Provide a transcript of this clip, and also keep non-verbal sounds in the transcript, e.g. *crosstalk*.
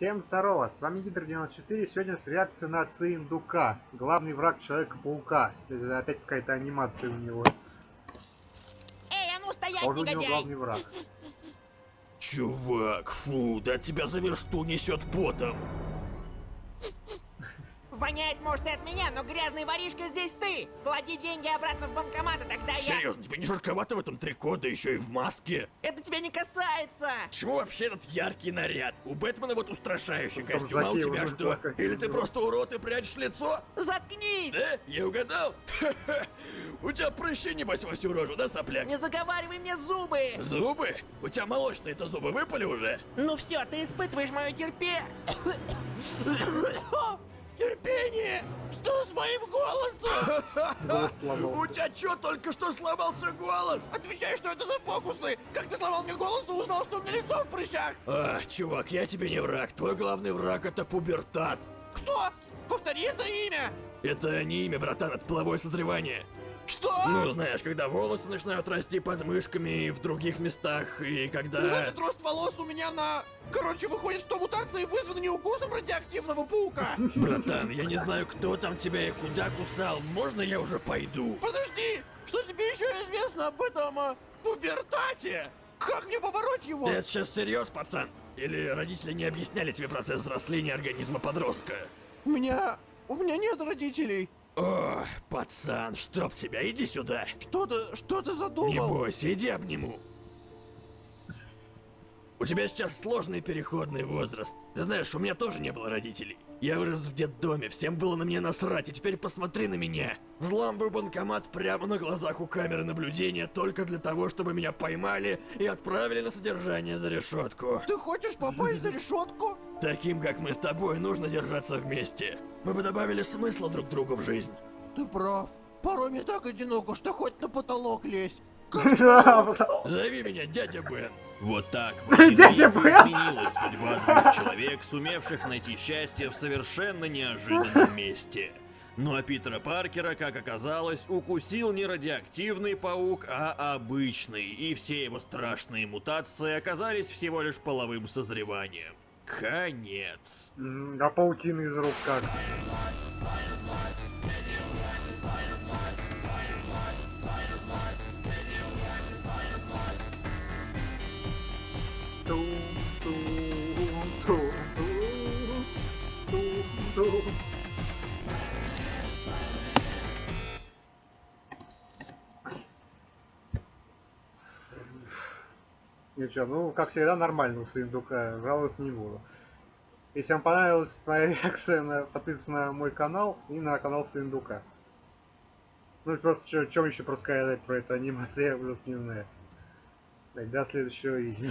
Всем здорово, с вами Гидр94, сегодня с реакция на Сындука, главный враг Человека-паука. Это Опять какая-то анимация у него. Эй, а ну стоять, Тоже у него негодяй! главный враг. Чувак, фу, да тебя за версту несет потом. Воняет, может, и от меня, но грязный воришка здесь ты! Клади деньги обратно в банкомат, и тогда я... Серьезно, тебе не жарковато в этом трико, да еще и в маске? Это тебя не касается! Чему вообще этот яркий наряд? У Бэтмена вот устрашающий Там костюм, а у тебя что? плакать Или ты просто урод и прячешь лицо? Заткнись! Да? Я угадал? *laughs* У тебя прыщи, небось, во всю рожу, да, сопляк? Не заговаривай мне зубы! Зубы? У тебя молочные-то зубы выпали уже? Ну все, ты испытываешь мое терпение. *coughs* *coughs* *coughs* Терпение! Что с моим голосом? *laughs* Голос У тебя что, только что сломался голос? Отвечай, что это за фокусы? Как ты сломал мне голос и узнал, что у меня лицо в прыщах? А, чувак, я тебе не враг. Твой главный враг это пубертат. Кто? Повтори это имя! Это не имя, братан, это половое созревание. Что? Ну, знаешь, когда волосы начинают расти под мышками и в других местах, и когда... Значит, рост волос у меня на... Короче, выходит, что мутации вызваны не укусом радиоактивного паука. Братан, я не знаю, кто там тебя и куда кусал. Можно я уже пойду? Подожди, что тебе еще известно об этом а, пубертате? Как мне побороть его? Ты это сейчас серьез, пацан? Или родители не объясняли тебе процесс взросления организма подростка? У меня... у меня нет родителей. О, пацан, чтоб тебя, иди сюда. Что ты... что ты Не задумал? бойся, иди обниму. У тебя сейчас сложный переходный возраст. Ты знаешь, у меня тоже не было родителей. Я вырос в детдоме, всем было на меня насрать, и теперь посмотри на меня. Взламываю банкомат прямо на глазах у камеры наблюдения только для того, чтобы меня поймали и отправили на содержание за решетку. Ты хочешь попасть за решетку? Таким, как мы с тобой, нужно держаться вместе. Мы бы добавили смысла друг другу в жизнь. Ты прав. Порой мне так одиноко, что хоть на потолок лезь. *laughs* Зови меня дядя Бен. Вот так в Дядя Бен. изменилась судьба двух человек, сумевших найти счастье в совершенно неожиданном месте. Ну а Питера Паркера, как оказалось, укусил не радиоактивный паук, а обычный, и все его страшные мутации оказались всего лишь половым созреванием. Конец. А паутина из рук как? Ничего, ну, как всегда, нормально у Сындука, жаловаться не буду. Если вам понравилась моя *laughs* реакция, на, подписывайтесь на мой канал и на канал Сындука. Ну просто, что еще рассказать про эту анимацию, я просто не знаю. Так, до следующего видео.